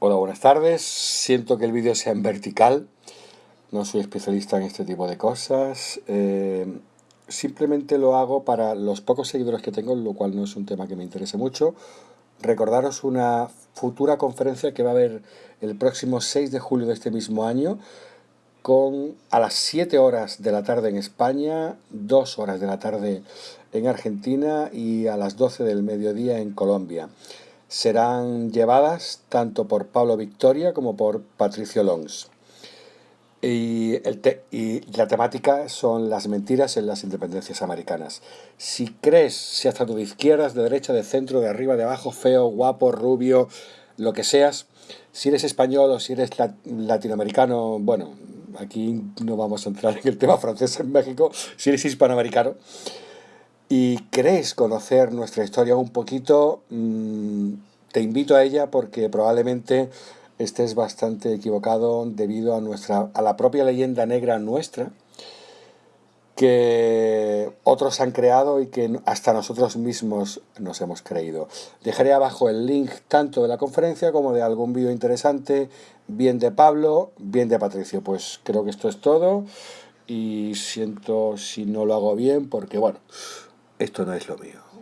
Hola, buenas tardes. Siento que el vídeo sea en vertical. No soy especialista en este tipo de cosas. Eh, simplemente lo hago para los pocos seguidores que tengo, lo cual no es un tema que me interese mucho. Recordaros una futura conferencia que va a haber el próximo 6 de julio de este mismo año con a las 7 horas de la tarde en España, 2 horas de la tarde en Argentina y a las 12 del mediodía en Colombia serán llevadas tanto por Pablo Victoria como por Patricio Longs. Y, la temática son las mentiras en las independencias americanas. Si crees, si hasta tú de izquierdas, de derecha, de centro, de arriba, de abajo, feo, guapo, rubio, lo que seas, si eres español o si eres latinoamericano, bueno, aquí no vamos a entrar en el tema francés en México, si eres hispanoamericano, y crees conocer nuestra historia un poquito, mm, te invito a ella porque probablemente estés bastante equivocado debido a, nuestra, a la propia leyenda negra nuestra que otros han creado y que hasta nosotros mismos nos hemos creído. Dejaré abajo el link tanto de la conferencia como de algún vídeo interesante, bien de Pablo, bien de Patricio. Pues creo que esto es todo y siento si no lo hago bien porque bueno, esto no es lo mío.